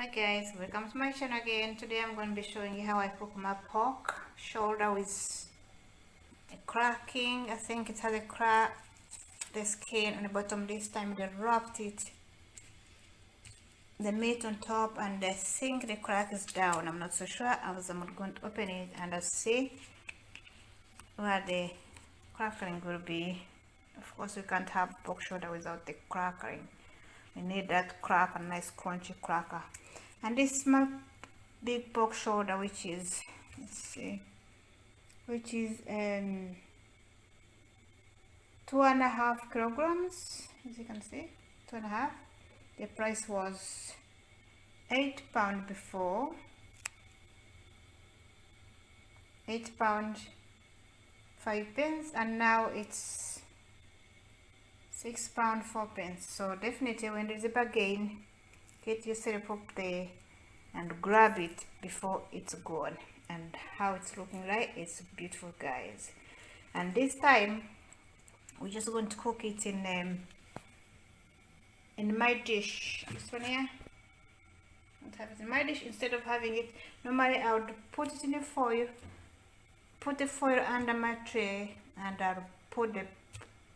Hi guys, welcome to my channel again. Today I'm going to be showing you how I cook my pork shoulder with a cracking. I think it has a crack, the skin on the bottom this time they wrapped it, the meat on top and I think the crack is down. I'm not so sure I'm going to open it and I'll see where the crackling will be. Of course we can't have pork shoulder without the crackling we need that cracker nice crunchy cracker and this is my big pork shoulder which is let's see which is um two and a half kilograms as you can see two and a half. The price was eight pound before. Eight pound five pence and now it's six pound four pence. So definitely when there's a bargain get yourself up there and grab it before it's gone. And how it's looking like it's beautiful guys. And this time we're just going to cook it in um, in my dish. This one here. Have it in my dish? Instead of having it normally I would put it in the foil put the foil under my tray and I'll put the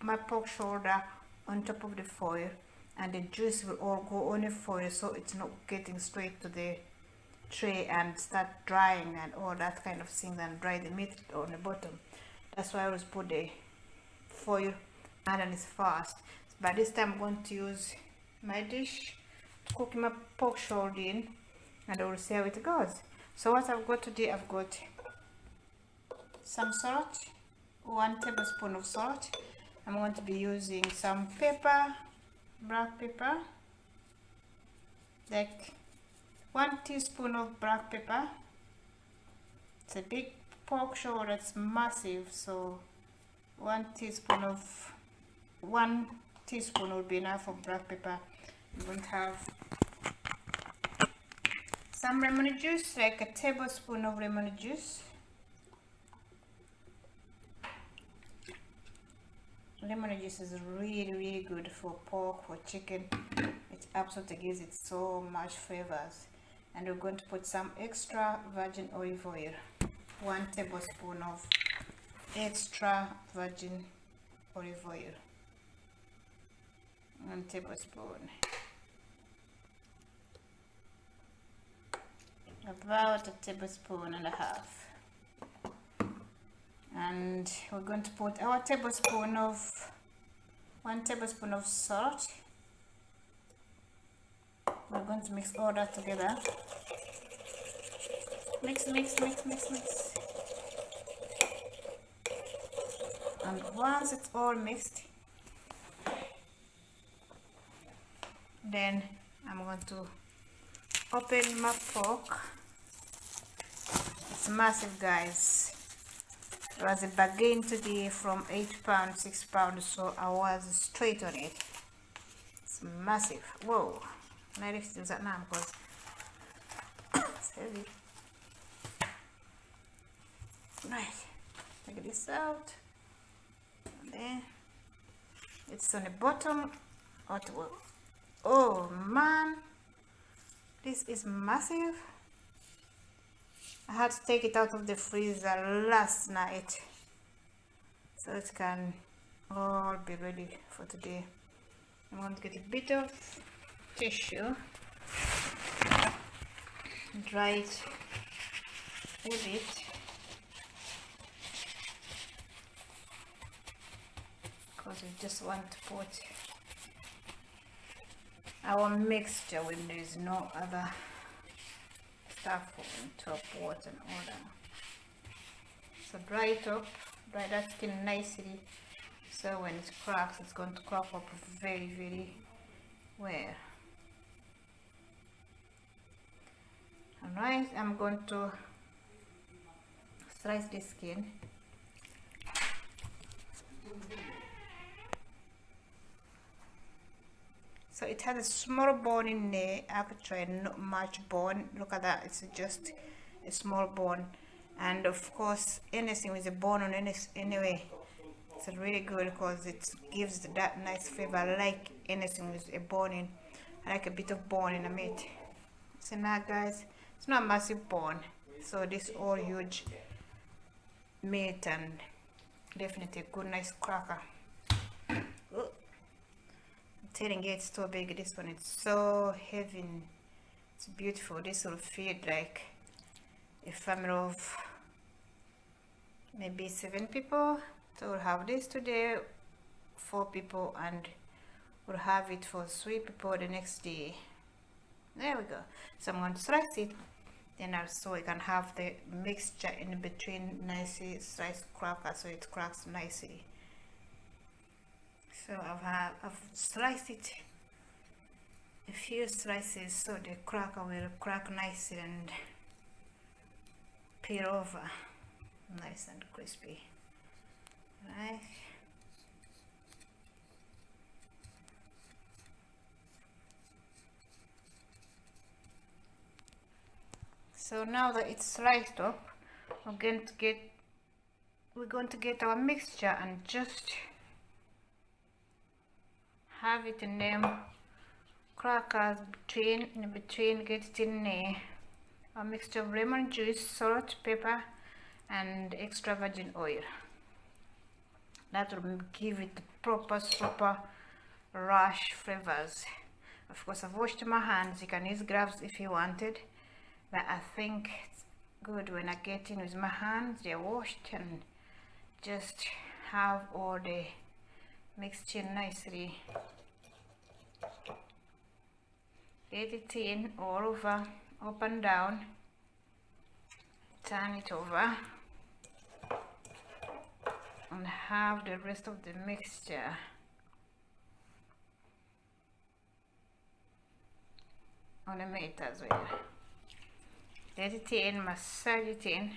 my pork shoulder on top of the foil and the juice will all go on the foil so it's not getting straight to the tray and start drying and all that kind of thing and dry the meat on the bottom. That's why I always put the foil. Underneath first. By this time I'm going to use my dish to cook my pork shoulder in and I will see how it goes. So what I've got today I've got some salt one tablespoon of salt. I'm going to be using some pepper black pepper. Like one teaspoon of black pepper. It's a big pork shoulder it's massive so one teaspoon of one teaspoon would be enough of black pepper. You won't have some lemon juice like a tablespoon of lemon juice lemon juice is really really good for pork for chicken. It absolutely gives it so much flavors. And we're going to put some extra virgin olive oil. One tablespoon of extra virgin olive oil. One tablespoon. About a tablespoon and a half and we're going to put our tablespoon of one tablespoon of salt. We're going to mix all that together. Mix mix mix mix mix. And once it's all mixed then I'm going to open my pork it's massive guys it was a bargain today from 8 pounds 6 pounds so I was straight on it. It's massive. Whoa. Can I lift that now? Because it's heavy. Right. Take this out. And then it's on the bottom. Oh man. This is massive I had to take it out of the freezer last night. So it can all be ready for today. I'm going to get a bit of tissue. Dry it a bit because we just want to put our mixture when there is no other stuff on top and all that so dry it up dry that skin nicely. So when it cracks it's going to crack up very very well. Alright I'm going to slice the skin so it has a small bone in there actually not much bone. Look at that it's just a small bone. And of course anything with a bone on any anyway it's really good because it gives that nice flavor like anything with a bone in like a bit of bone in the meat. See now guys it's not a massive bone so this all huge meat and definitely a good nice cracker telling it's too big this one it's so heavy it's beautiful. This will feed like a family of maybe seven people so we'll have this today. Four people and we'll have it for three people the next day. There we go. So i'm going to slice it then also we can have the mixture in between nicely sliced cracker so it cracks nicely so i've i've sliced it. A few slices so the cracker will crack nicely and peel over. Nice and crispy. Right. So now that it's sliced up we're going to get we're going to get our mixture and just have it in them crackers between in between get it in there a mixture of lemon juice salt pepper and extra virgin oil. That will give it the proper super rush flavors. Of course I've washed my hands. You can use gloves if you wanted but I think it's good when I get in with my hands they're washed and just have all the mixture nicely. Get it in all over up and down. Turn it over. And have the rest of the mixture. On the meat as well. Let it in massage it in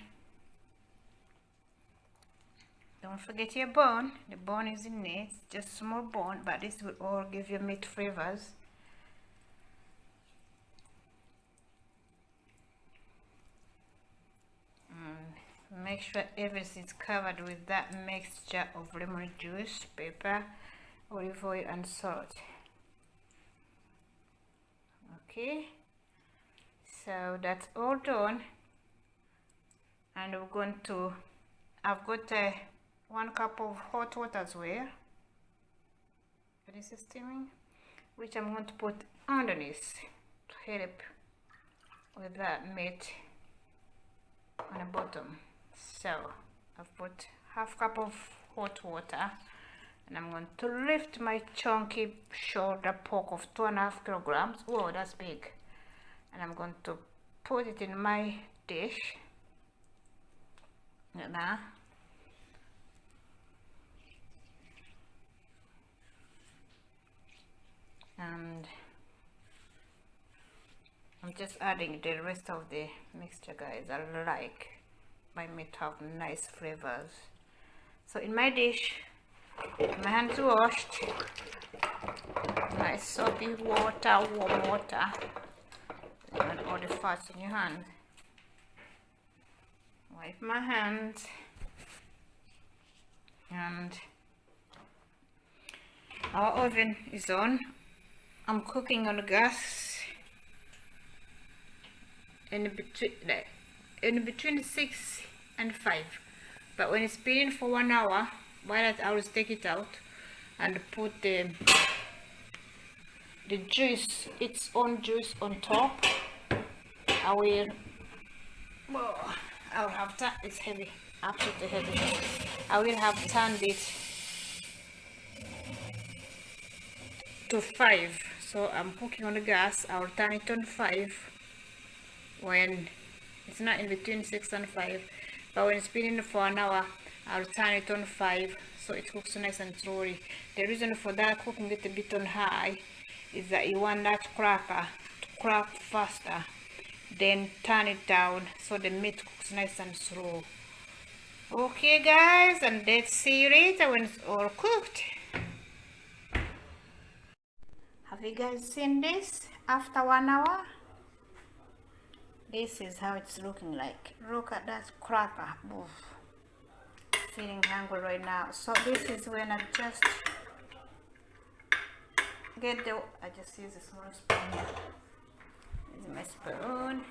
don't forget your bone. The bone is in it just small bone but this will all give you meat flavors. Make sure everything's covered with that mixture of lemon juice pepper olive oil and salt. Okay. So that's all done. And we're going to I've got uh, one cup of hot water as well this is steaming which I'm going to put underneath to help with that meat on the bottom. So I've put half cup of hot water and I'm going to lift my chunky shoulder pork of two and a half kilograms. Whoa that's big. And I'm going to put it in my dish. Now and I'm just adding the rest of the mixture guys. I like my meat have nice flavors. So in my dish my hands washed. Nice soapy water warm water. And all the fats in your hand. Wipe my hands. And our oven is on I'm cooking on the gas. In between in between 6 and 5 but when it's been for one hour while I will take it out and put the the juice its own juice on top. I will well, I'll have that it's heavy absolutely heavy. I will have turned it to 5 so I'm cooking on the gas I'll turn it on 5 when it's not in between 6 and 5 but when it's been in for an hour I'll turn it on 5 so it cooks nice and slowly the reason for that cooking it a bit on high is that you want that cracker to crack faster then turn it down so the meat cooks nice and slow. Okay guys and let's see you later when it's all cooked have you guys seen this after one hour this is how it's looking like. Look at that cracker ah, Oof. feeling hungry right now. So this is when I just get the I just use a small spoon. Use my spoon.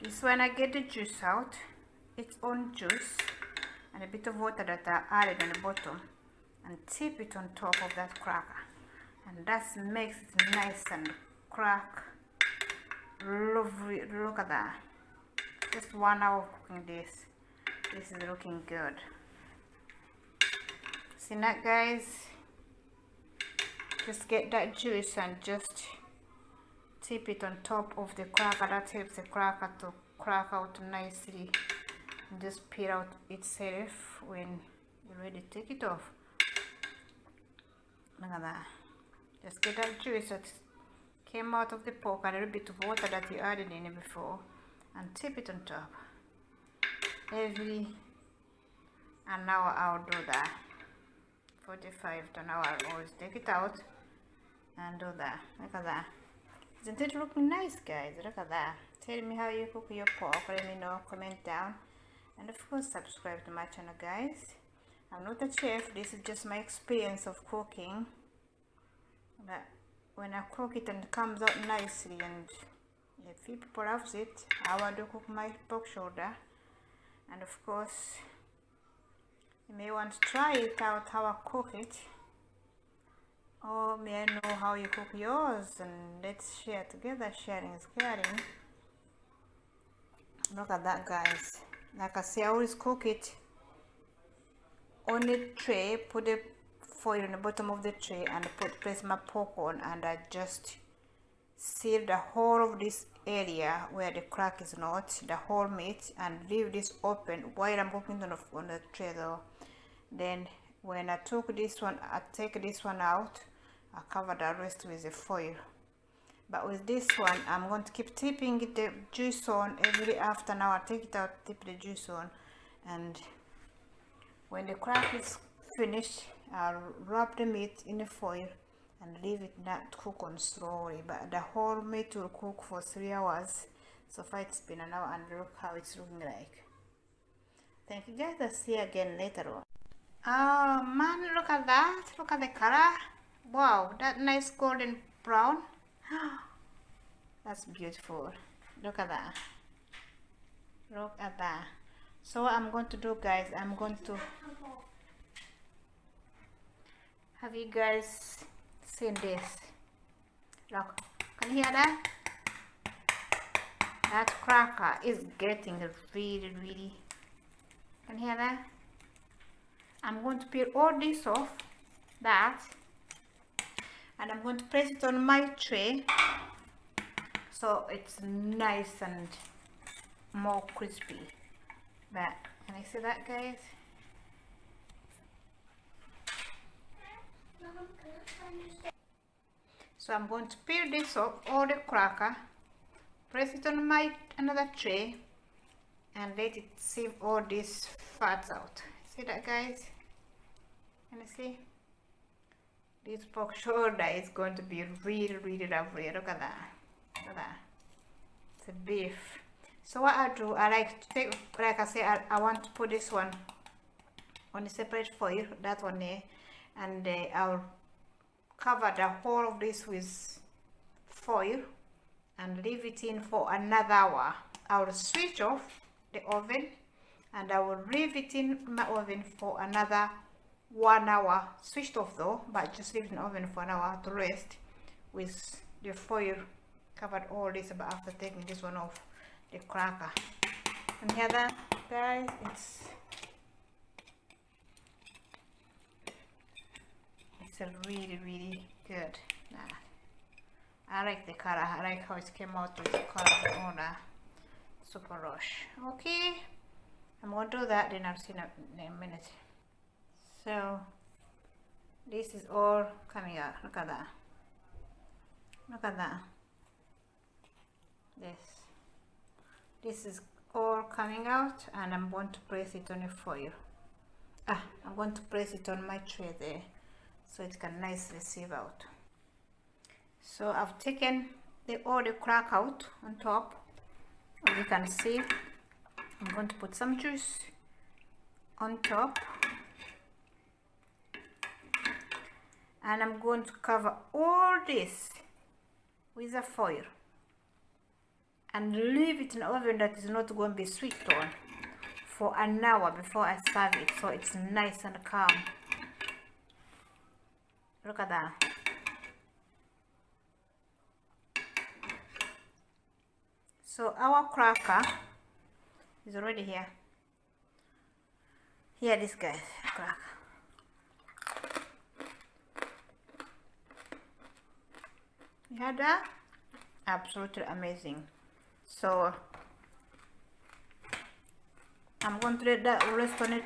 This when I get the juice out, its own juice and a bit of water that I added on the bottom and tip it on top of that cracker. And that makes it nice and crack. Lovely look at that. Just one hour of cooking this. This is looking good. See that guys? Just get that juice and just tip it on top of the cracker. That helps the cracker to crack out nicely and just peel out itself when you're ready to take it off look at that just get that juice that came out of the pork and a little bit of water that you added in it before and tip it on top. Every an hour I'll do that. 45 to an hour I'll always take it out and do that. Look at that. Isn't it looking nice guys? Look at that. Tell me how you cook your pork let me know. Comment down. And of course subscribe to my channel guys I'm not a chef this is just my experience of cooking. But when I cook it and it comes out nicely and if people loves it I want to cook my pork shoulder. And of course you may want to try it out how I cook it. Or may I know how you cook yours? And let's share together sharing is caring. Look at that guys. Like I say I always cook it on a tray put the foil in the bottom of the tray and put place my pork on and I just seal the whole of this area where the crack is not the whole meat and leave this open while I'm cooking on the, on the tray though. Then when I took this one I take this one out I cover the rest with the foil. But with this one I'm going to keep tipping the juice on every after now I take it out tip the juice on and when the crack is finished I'll wrap the meat in the foil and leave it not cook on slowly. But the whole meat will cook for three hours. So far it's been an hour and look how it's looking like. Thank you guys. I'll see you again later on. Oh man look at that. Look at the color. Wow that nice golden brown. That's beautiful. Look at that. Look at that so what i'm going to do guys i'm going to have you guys seen this? Look, can you hear that? That cracker is getting really, really. Can you hear that? I'm going to peel all this off, that, and I'm going to place it on my tray so it's nice and more crispy. But can I see that, guys? So I'm going to peel this off, all the cracker, press it on my another tray and let it sieve all these fats out. See that guys? Can you see? This pork shoulder is going to be really, really lovely. Look at that. Look at that. It's a beef. So what I do, I like to take, like I say, I, I want to put this one on a separate foil, that one there, and uh, I'll cover the whole of this with foil and leave it in for another hour. I will switch off the oven and I will leave it in my oven for another one hour switched off though but just leave it in the oven for an hour to rest with the foil covered all this but after taking this one off the cracker. And hear that guys it's it's a really really good. Nah. I like the color. I like how it came out with the color on a super rush. Okay. I'm gonna do that then I'll see in a minute. So this is all coming out. Look at that. Look at that. This this is all coming out and I'm going to place it on a foil ah I'm going to place it on my tray there so it can nicely sieve out. So I've taken the all the crack out on top as you can see I'm going to put some juice on top. And I'm going to cover all this with a foil and leave it in oven that is not going to be sweet on for an hour before I serve it so it's nice and calm. Look at that. So our cracker is already here. Here this guy cracker. You had that? Absolutely amazing so I'm going to let that rest on it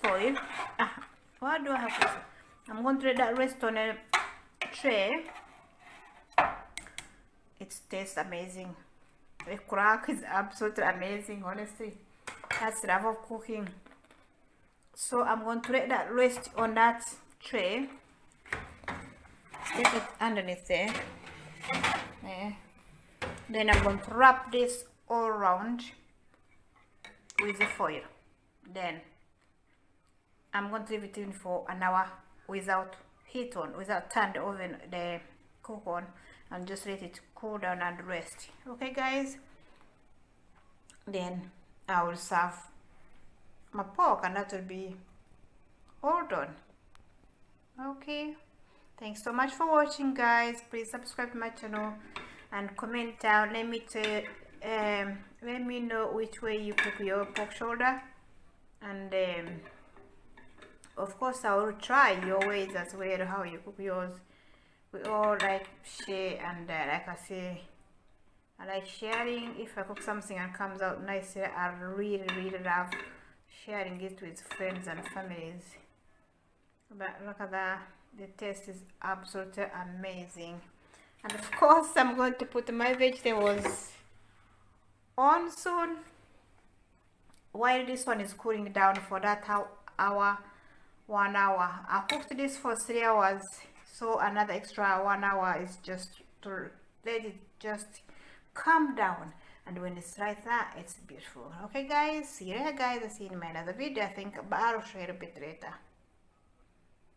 foil ah, why do I have to I'm going to let that rest on a tray. It tastes amazing. The crack is absolutely amazing honestly. That's love of cooking. So I'm going to let that rest on that tray. Stick it underneath there. There then I'm going to wrap this all around with the foil. Then I'm going to leave it in for an hour without heat on without turn the oven the cook on and just let it cool down and rest. Okay guys? Then I will serve my pork and that will be all done. Okay? Thanks so much for watching guys. Please subscribe to my channel and comment down let me um, let me know which way you cook your pork shoulder. And um, of course I will try your ways as well how you cook yours. We all like share and uh, like I say I like sharing. If I cook something and comes out nice I really really love sharing it with friends and families. But look at that. The taste is absolutely amazing and of course I'm going to put my vegetables on soon. While this one is cooling down for that hour one hour. I cooked this for three hours so another extra one hour is just to let it just calm down. And when it's like that it's beautiful. Okay guys? See you later guys. I'll see you in my another video. I think i'll share a bit later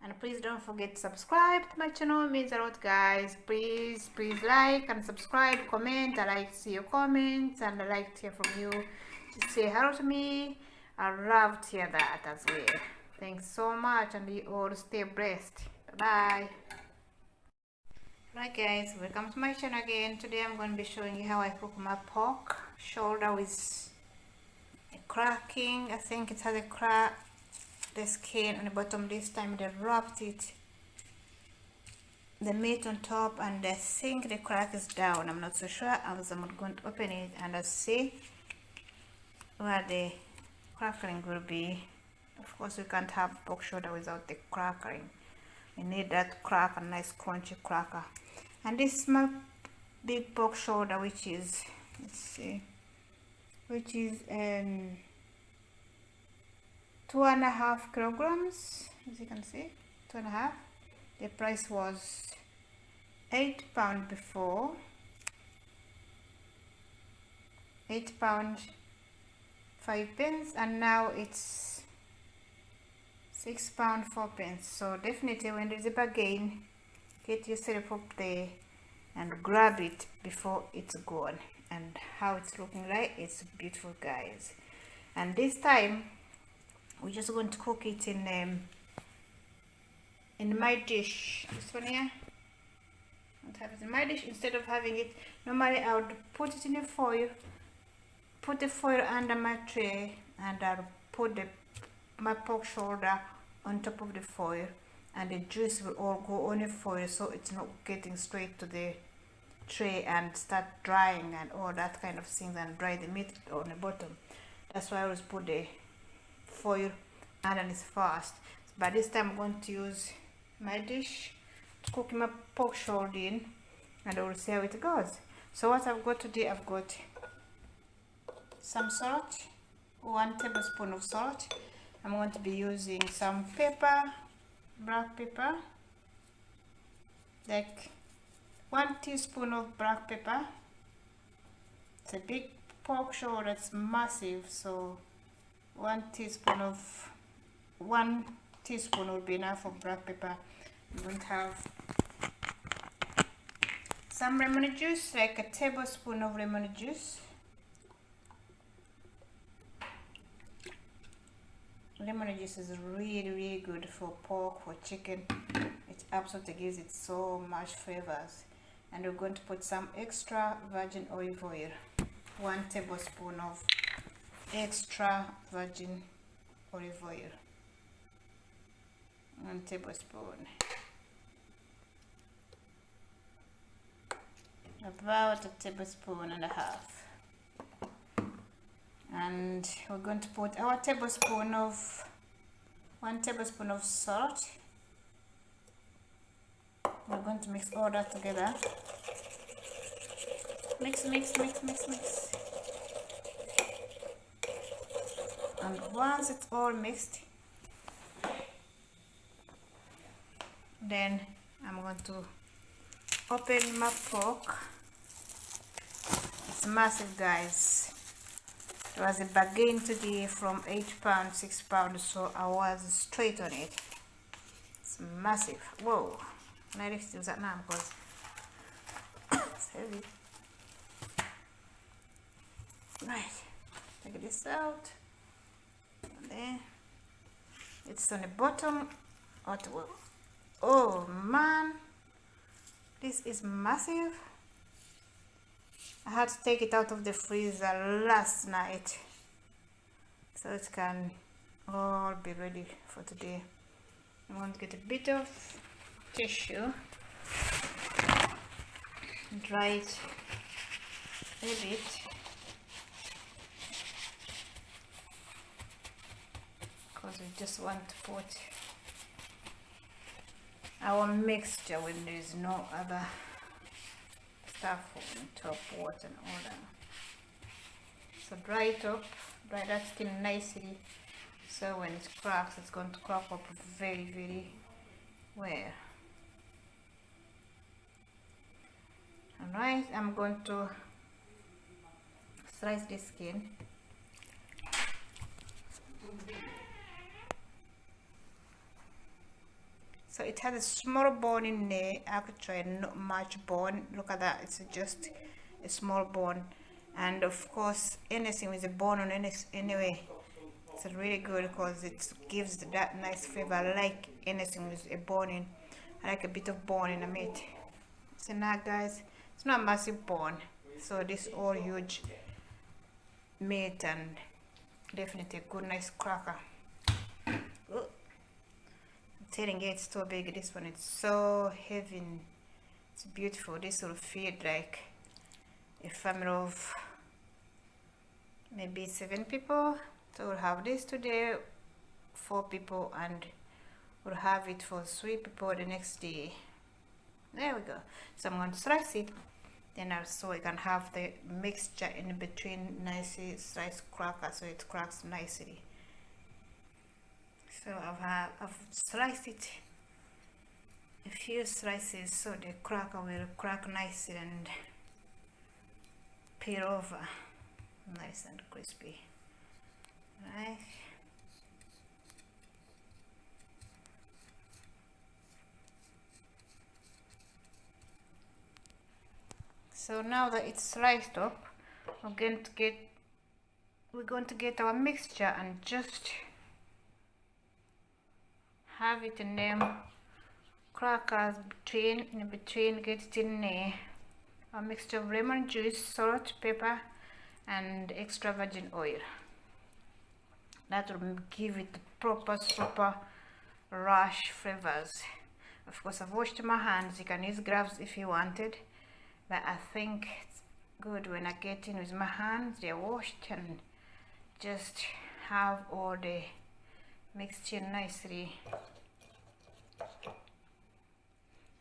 and please don't forget to subscribe to my channel it means a lot guys. Please please like and subscribe comment. I like to see your comments and i like to hear from you. Just say hello to me. I love to hear that as well. Thanks so much and you all stay blessed. Bye Right guys, welcome to my channel again. Today I'm going to be showing you how I cook my pork. Shoulder with cracking. I think it has a crack, the skin on the bottom this time they wrapped it, the meat on top and I think the crack is down. I'm not so sure. I was I'm going to open it and I see where the crackling will be. Of course we can't have pork shoulder without the crackling. You need that crack, a nice crunchy cracker and this is my big pork shoulder which is let's see which is um two and a half kilograms as you can see two and a half. The price was eight pound before. Eight pound five pence and now it's six pound four pence. So definitely when there's a bargain get yourself up there and grab it before it's gone. And how it's looking like it's beautiful guys. And this time we're just going to cook it in um, in my dish. This one here. I'll have it in my dish? Instead of having it normally I would put it in a foil put the foil under my tray and I'll put the my pork shoulder on top of the foil and the juice will all go on the foil so it's not getting straight to the tray and start drying and all that kind of things and dry the meat on the bottom. That's why I always put the foil underneath fast. But this time I'm going to use my dish to cook my pork shoulder in and I will see how it goes. So what I've got today I've got some salt one tablespoon of salt. I'm going to be using some pepper black pepper like one teaspoon of black pepper. It's a big pork shoulder it's massive so one teaspoon of one teaspoon will be enough of black pepper going to have some lemon juice, like a tablespoon of lemon juice. Lemon juice is really, really good for pork, for chicken. It absolutely gives it so much flavors. And we're going to put some extra virgin olive oil. One tablespoon of extra virgin olive oil. One tablespoon. About a tablespoon and a half. And we're going to put our tablespoon of one tablespoon of salt. We're going to mix all that together. Mix, mix, mix, mix, mix. And once it's all mixed, then I'm going to open my pork it's massive guys. It was a bargain today from 8 pounds 6 pounds so I was straight on it. It's massive. Whoa. I need to use that now because it's heavy. Right. Take this out then it's on the bottom. Oh man. This is massive. I had to take it out of the freezer last night. So it can all be ready for today. I'm going to get a bit of tissue. Dry it a bit because we just want to put our mixture when there is no other stuff on top water and all that. So dry it up dry that skin nicely. So when it cracks it's going to crack up very very well. Alright I'm going to slice the skin so it has a small bone in there. Actually not much bone. Look at that. It's just a small bone. And of course anything with a bone on any anyway it's really good because it gives that nice flavor. I like anything with a bone in. I like a bit of bone in the meat. So now guys it's not a massive bone. So this all huge meat and definitely a good nice cracker telling you it's too big this one it's so heavy it's beautiful. This will feed like a family of maybe seven people. So we'll have this today four people and we'll have it for three people the next day. There we go. So i'm going to slice it. Then also we can have the mixture in between nicely sliced cracker so it cracks nicely so I've, I've sliced it. A few slices so the cracker will crack nicely and peel over. Nice and crispy. Right. So now that it's sliced up we're going to get we're going to get our mixture and just have it in them. Crackers between in between get it in there a mixture of lemon juice salt pepper and extra virgin oil. That will give it the proper super rush flavors. Of course I've washed my hands. You can use gloves if you wanted but I think it's good when I get in with my hands they're washed and just have all the mixture nicely.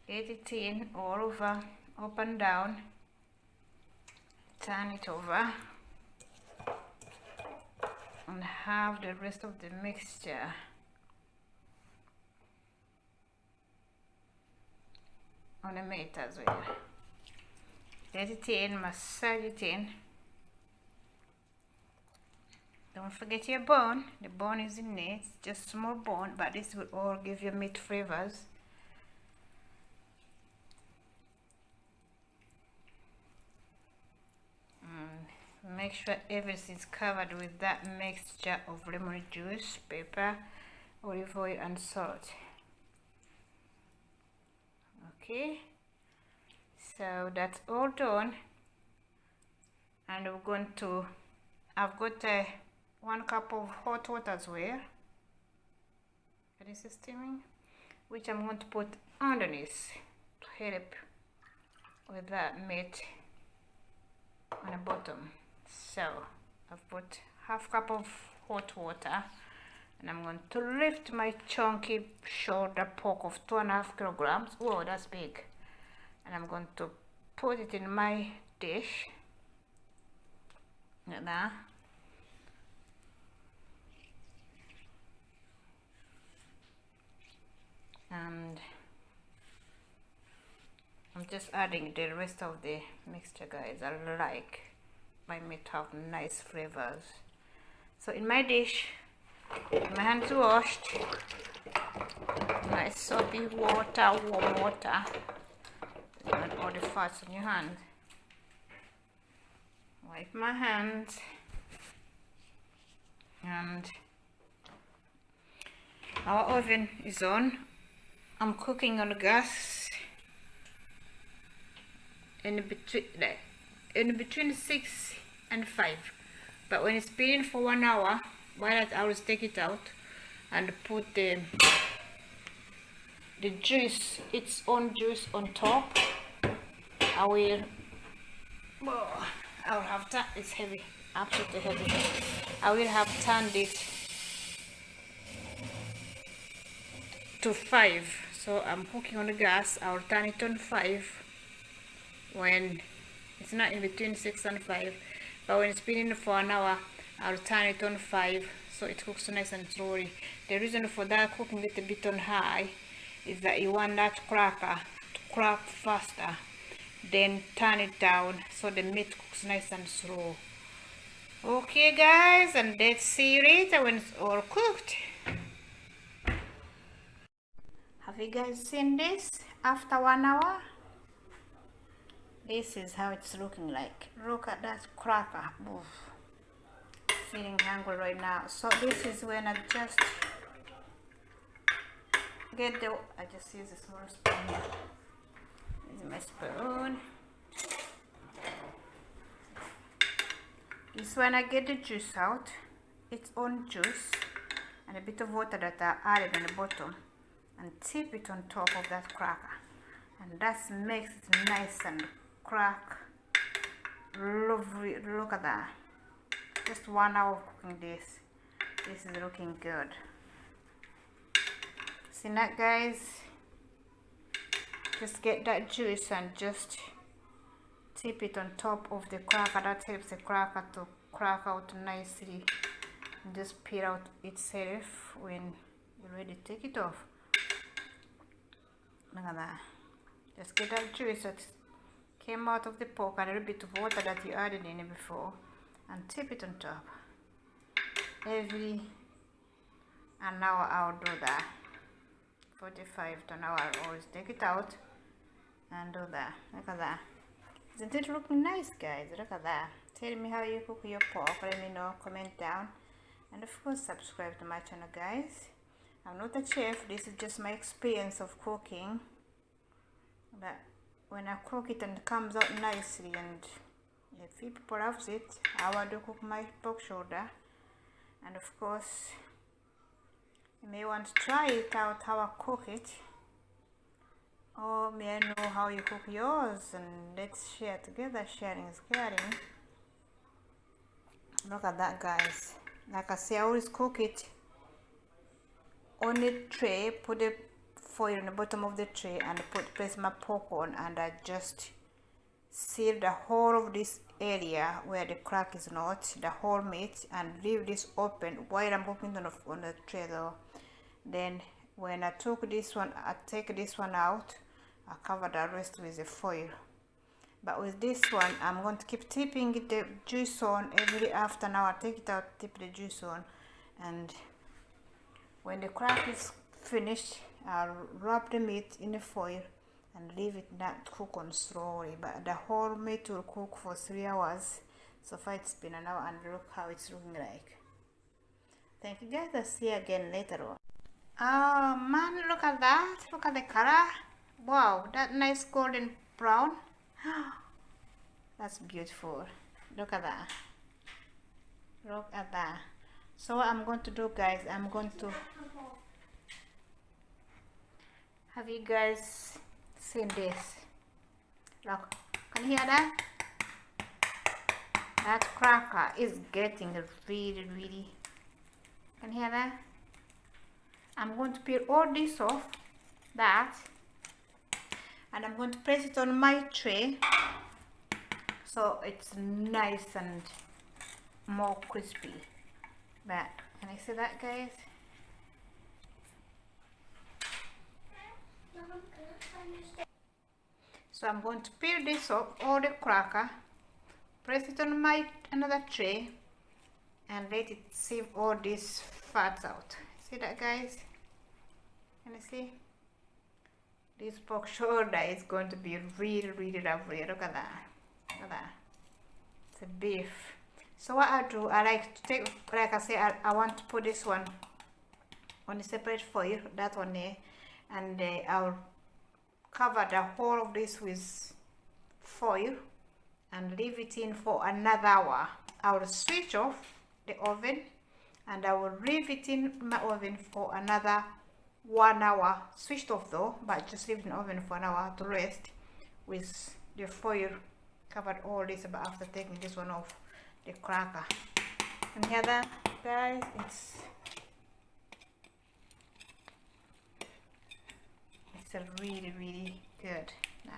Get it in all over up and down. Turn it over. And have the rest of the mixture. On the meat as well. Get it in massage it in don't forget your bone. The bone is in there it's just small bone but this will all give you meat flavors. Mm. Make sure everything's covered with that mixture of lemon juice pepper olive oil and salt. Okay. So that's all done. And we're going to I've got a one cup of hot water as well this is steaming which I'm going to put underneath to help with that meat on the bottom. So I've put half cup of hot water and I'm going to lift my chunky shoulder pork of two and a half kilograms. Whoa that's big. And I'm going to put it in my dish. Like that and I'm just adding the rest of the mixture guys. I like my meat have nice flavors. So in my dish my hands washed nice soapy water warm water and all the fats on your hands wipe my hands. And our oven is on I'm cooking on the gas. In between in between six and five. But when it's been for one hour why not I will take it out and put the the juice its own juice on top. I will oh, I will have that it's heavy absolutely heavy. I will have turned it to 5 so I'm cooking on the gas I'll turn it on 5 when it's not in between 6 and 5 but when it's been in for an hour I'll turn it on 5 so it cooks nice and slowly. The reason for that cooking it a bit on high is that you want that cracker to crack faster then turn it down so the meat cooks nice and slow. Okay guys and let's see you later when it's all cooked have you guys seen this? After one hour? This is how it's looking like. Look at that cracker. Oof. feeling hungry right now. So this is when i just get the i just use a small spoon. This is my spoon. This when i get the juice out. Its own juice and a bit of water that i added in the bottom and tip it on top of that cracker. And that makes it nice and crack. Lovely. Look at that. Just one hour cooking this. This is looking good. See that guys? Just get that juice and just tip it on top of the cracker. That helps the cracker to crack out nicely and just peel out itself when you're ready take it off look at that. Just get that juice that came out of the pork and a little bit of water that you added in it before and tip it on top. Every an hour I'll do that. 45 to an hour I'll always take it out and do that. Look at that. Isn't it looking nice guys? Look at that. Tell me how you cook your pork. Let me know. Comment down. And of course subscribe to my channel guys I'm not a chef, this is just my experience of cooking. But when I cook it and it comes out nicely and if people loves it, I want to cook my pork shoulder. And of course, you may want to try it out how I cook it. Or may I know how you cook yours and let's share together, sharing is caring. Look at that guys. Like I say, I always cook it on the tray put the foil on the bottom of the tray and put place my pork on and I just seal the whole of this area where the crack is not the whole meat and leave this open while I'm cooking on the, on the tray though. Then when I took this one I take this one out I cover the rest with the foil. But with this one I'm going to keep tipping the juice on every after now. I take it out tip the juice on and when the crack is finished, I'll wrap the meat in the foil and leave it not cook on slowly. But the whole meat will cook for three hours. So far it's been an hour and look how it's looking like. Thank you guys. I'll see you again later on. Oh man look at that. Look at the color. Wow that nice golden brown. That's beautiful. Look at that. Look at that so what i'm going to do guys i'm going to have you guys seen this? Look can you hear that? That cracker is getting really really can you hear that? I'm going to peel all this off that and i'm going to place it on my tray so it's nice and more crispy but can I see that guys? So I'm going to peel this off all the cracker press it on my another tray and let it sieve all these fats out. See that guys? Can you see? This pork shoulder is going to be really really lovely. Look at that. Look at that. It's a beef so what I do I like to take like I say I, I want to put this one on a separate foil that one there. And uh, I'll cover the whole of this with foil and leave it in for another hour. I will switch off the oven and I will leave it in my oven for another one hour. Switched off though but just leave it in the oven for an hour to rest with the foil covered all this but after taking this one off the cracker. And hear that guys it's it's a really really good. Nah.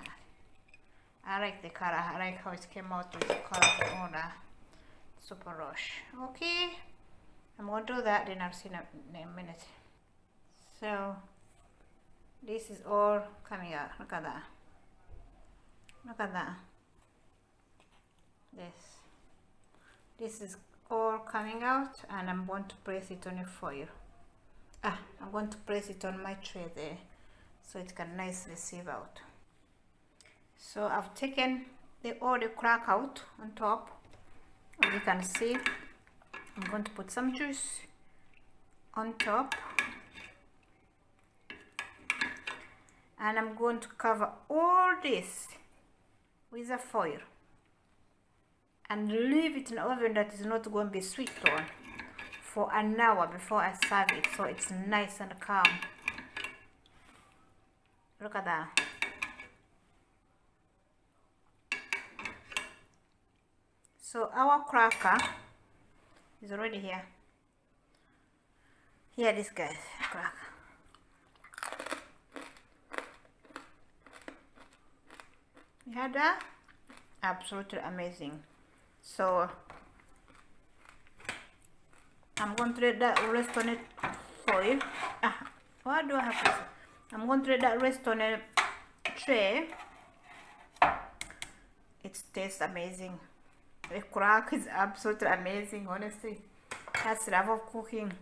I like the color. I like how it came out with the color on the super rush. Okay. I'm gonna do that then I'll see in a, in a minute. So this is all coming out. Look at that. Look at that. This this is all coming out and I'm going to press it on a foil ah I'm going to press it on my tray there so it can nicely sieve out. So I've taken the all the crack out on top as you can see I'm going to put some juice on top. And I'm going to cover all this with a foil and leave it in oven that is not going to be sweet on for an hour before I serve it so it's nice and calm. Look at that. So our cracker is already here. Here this guys cracker. You had that? Absolutely amazing so I'm going to let that rest on it foil ah, what do I have to say? I'm going to let that rest on a tray. It tastes amazing. The crack is absolutely amazing honestly. That's love of cooking.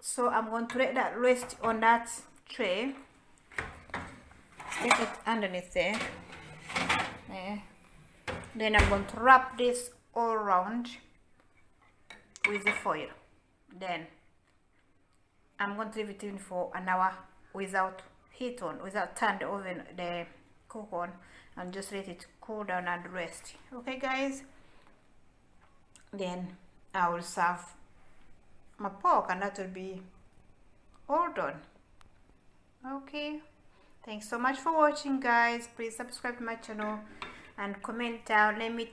So I'm going to let that rest on that tray. Stick it underneath there. There then I'm going to wrap this all around with the foil. Then I'm going to leave it in for an hour without heat on without turn the oven the cook on and just let it cool down and rest. Okay guys? Then I will serve my pork and that will be all done. Okay? Thanks so much for watching guys. Please subscribe to my channel and comment down let me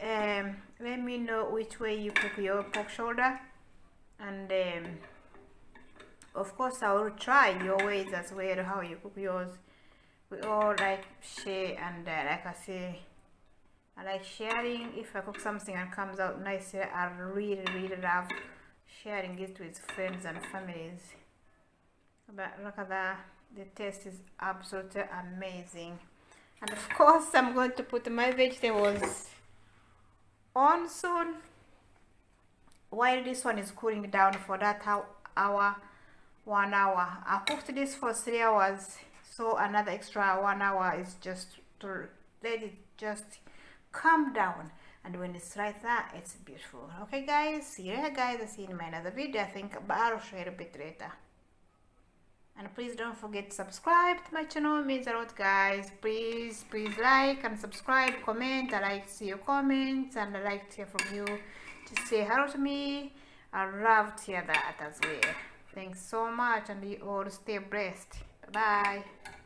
um, let me know which way you cook your pork shoulder. And um, of course I will try your ways as well how you cook yours. We all like share and uh, like I say I like sharing. If I cook something and comes out nice I really really love sharing it with friends and families. But look at that. The taste is absolutely amazing and of course I'm going to put my vegetables on soon. While this one is cooling down for that hour one hour. I cooked this for three hours so another extra one hour is just to let it just calm down. And when it's like that it's beautiful. Okay guys? See you later guys. I see you in my another video. I think i'll share a bit later and please don't forget to subscribe to my channel it means a lot guys. Please please like and subscribe comment. I like to see your comments and i like to hear from you. Just say hello to me. I love to hear that as well. Thanks so much and you all stay blessed. Bye, -bye.